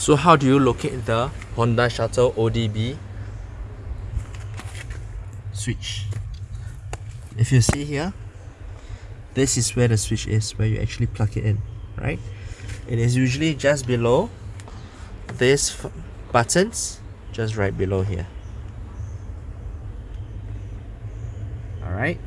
So how do you locate the Honda Shuttle ODB switch? If you see here, this is where the switch is, where you actually plug it in, right? It is usually just below these buttons, just right below here. Alright.